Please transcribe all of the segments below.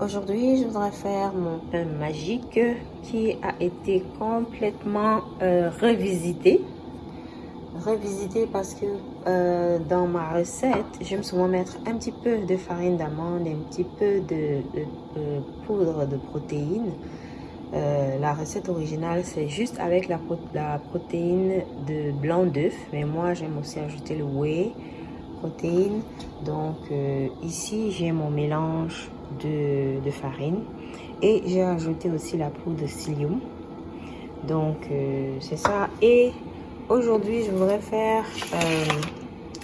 aujourd'hui je voudrais faire mon pain magique qui a été complètement euh, revisité. Revisité parce que euh, dans ma recette, j'aime souvent mettre un petit peu de farine d'amande, un petit peu de, poudre de protéines. Euh, la recette originale, c'est juste avec la, la protéine de blanc d'œuf. Mais moi, j'aime aussi ajouter le whey protéines. Donc ici, j'ai mon mélange de, farine et j'ai ajouté aussi la poudre de psyllium. Donc euh, c'est ça. Et aujourd'hui, je voudrais faire euh,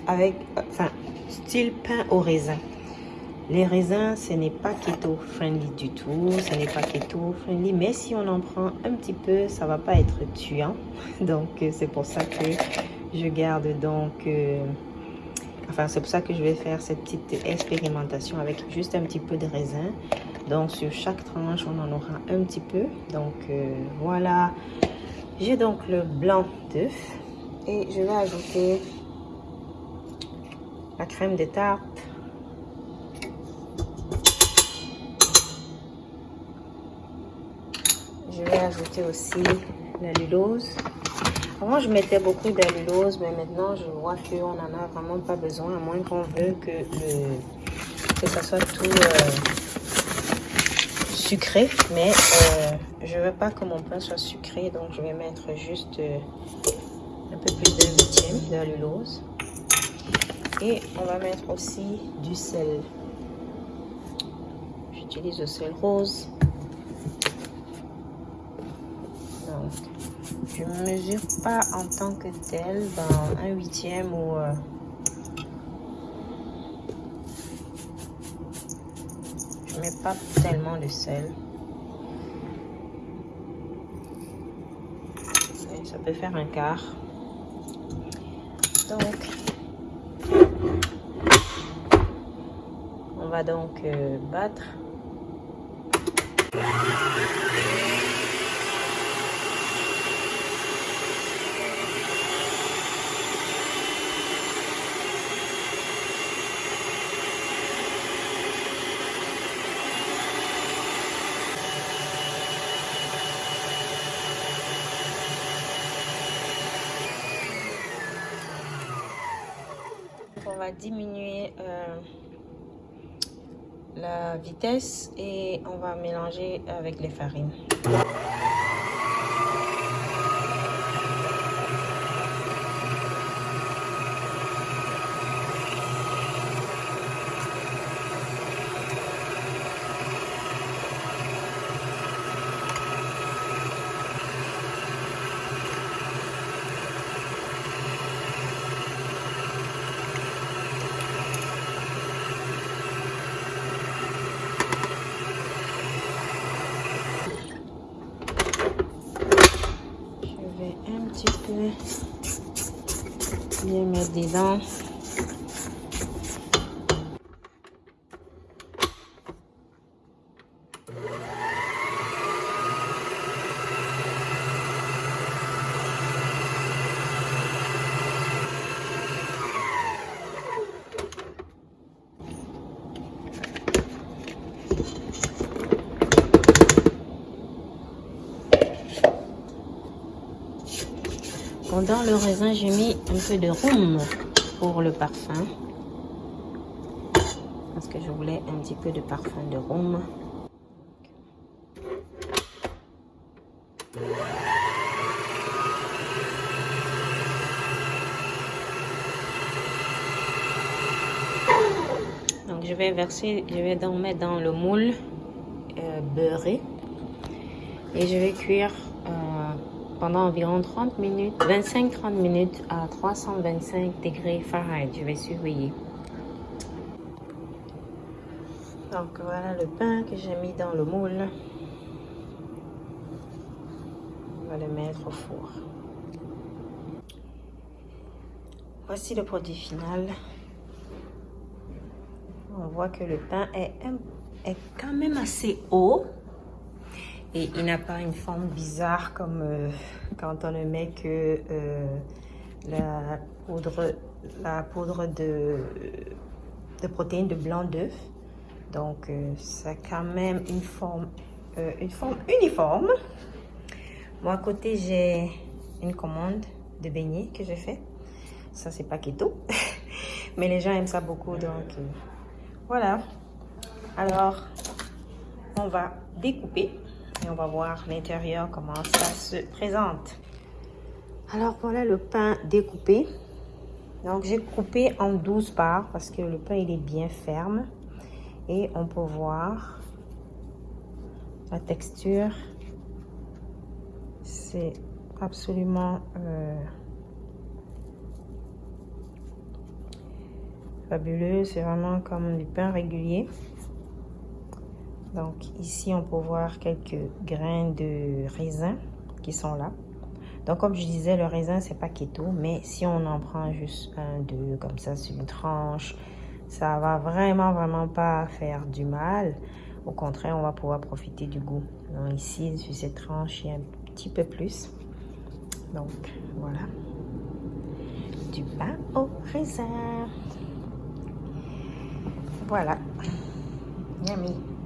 avec, enfin, style pain au raisin. Les raisins, ce n'est pas keto friendly du tout, ce n'est pas keto friendly, mais si on en prend un petit peu, ça va pas être tuant. Donc c'est pour ça que je garde donc Enfin, c'est pour ça que je vais faire cette petite expérimentation avec juste un petit peu de raisin. Donc, sur chaque tranche, on en aura un petit peu. Donc, euh, voilà. J'ai donc le blanc d'œuf. Et je vais ajouter la crème de tarte. Je vais ajouter aussi la lulose. Avant, je mettais beaucoup d'allulose, mais maintenant, je vois qu'on n'en a vraiment pas besoin, à moins qu'on veut que, le, que ça soit tout euh, sucré. Mais euh, je veux pas que mon pain soit sucré, donc je vais mettre juste euh, un peu plus de huitième d'allulose. Et on va mettre aussi du sel. J'utilise le sel rose. Je mesure pas en tant que tel dans un huitième ou euh, je mets pas tellement de sel. Ça peut faire un quart. Donc on va donc euh, battre on va diminuer euh, la vitesse et on va mélanger avec les farines. Bien mettre dedans. Dans le raisin, j'ai mis un peu de rhum pour le parfum. Parce que je voulais un petit peu de parfum de rhum. Donc je vais verser, je vais donc mettre dans le moule euh, beurré et je vais cuire pendant environ 30 minutes, 25-30 minutes à 325 degrés Fahrenheit. Je vais surveiller. Donc voilà le pain que j'ai mis dans le moule. On va le mettre au four. Voici le produit final. On voit que le pain est, est quand même assez haut et il n'a pas une forme bizarre comme euh, quand on ne met que euh, la poudre, la poudre de, de protéines de blanc d'œuf. Donc, euh, ça a quand même une forme, euh, une forme uniforme. Moi, à côté, j'ai une commande de beignets que j'ai fait. Ça, c'est pas keto. Mais les gens aiment ça beaucoup, donc voilà. Alors, on va découper et on va voir l'intérieur, comment ça se présente. Alors, voilà le pain découpé. Donc, j'ai coupé en 12 parts parce que le pain, il est bien ferme. Et on peut voir la texture. C'est absolument euh, fabuleux. C'est vraiment comme du pain régulier. Donc ici, on peut voir quelques grains de raisin qui sont là. Donc comme je disais, le raisin, c'est pas keto, mais si on en prend juste un, deux, comme ça, sur une tranche, ça va vraiment, vraiment pas faire du mal. Au contraire, on va pouvoir profiter du goût. Donc ici, sur cette tranche, il y a un petit peu plus. Donc, voilà. Du pain au raisin. Voilà. Yummy.